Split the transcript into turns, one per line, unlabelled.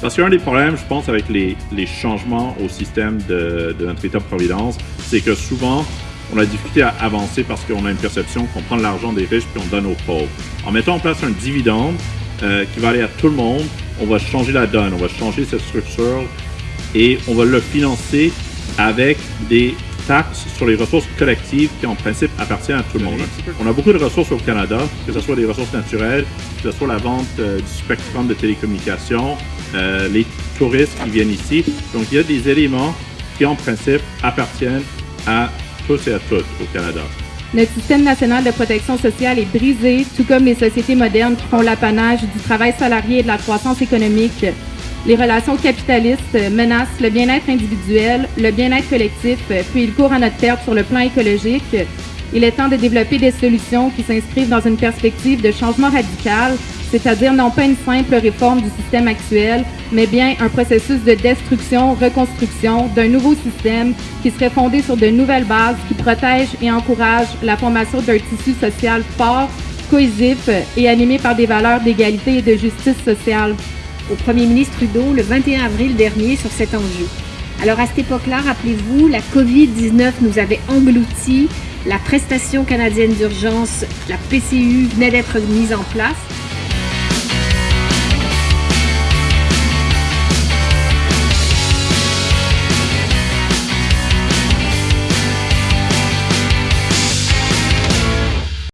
Parce qu'un des problèmes, je pense, avec les, changements au système de, de notre État-providence, c'est que souvent, on a difficulté à avancer parce qu'on a une perception qu'on prend l'argent des riches puis on donne aux pauvres. En mettant en place un dividende euh, qui va aller à tout le monde, on va changer la donne, on va changer cette structure et on va le financer avec des taxes sur les ressources collectives qui en principe appartiennent à tout le monde. On a beaucoup de ressources au Canada, que ce soit des ressources naturelles, que ce soit la vente euh, du spectrum de télécommunications, euh, les touristes qui viennent ici. Donc il y a des éléments qui en principe appartiennent à tous et à toutes au Canada.
Notre système national de protection sociale est brisé, tout comme les sociétés modernes qui font l'apanage du travail salarié et de la croissance économique. Les relations capitalistes menacent le bien-être individuel, le bien-être collectif, puis ils courent à notre perte sur le plan écologique. Il est temps de développer des solutions qui s'inscrivent dans une perspective de changement radical, c'est-à-dire non pas une simple réforme du système actuel, mais bien un processus de destruction, reconstruction d'un nouveau système qui serait fondé sur de nouvelles bases qui protègent et encouragent la formation d'un tissu social fort, cohésif et animé par des valeurs d'égalité et de justice sociale.
Au premier ministre Trudeau le 21 avril dernier sur cet enjeu. Alors à cette époque-là, rappelez-vous, la COVID-19 nous avait engloutis, la prestation canadienne d'urgence, la PCU, venait d'être mise en place